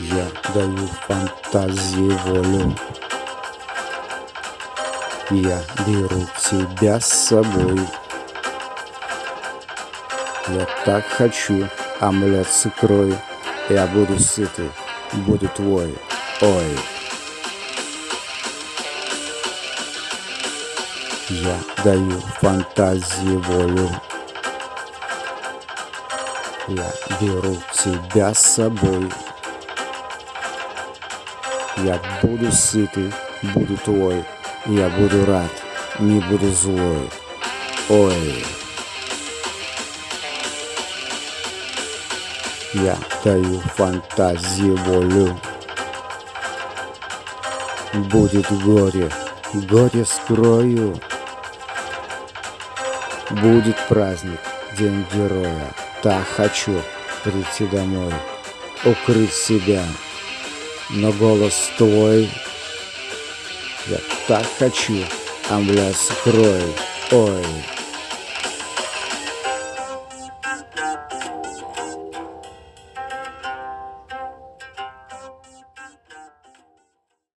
Я даю фантазии волю. Я беру тебя с собой. Я так хочу омлет с икрой. Я буду сытый, буду твой. Ой. Я даю фантазии волю. Я беру тебя с собой. Я буду сытый, буду твой. Я буду рад, не буду злой. Ой. Я даю фантазии волю. Будет горе, горе скрою. Будет праздник, день героя. Так хочу прийти домой, укрыть себя. Но голос твой, я так хочу, омля с икрой. Ой.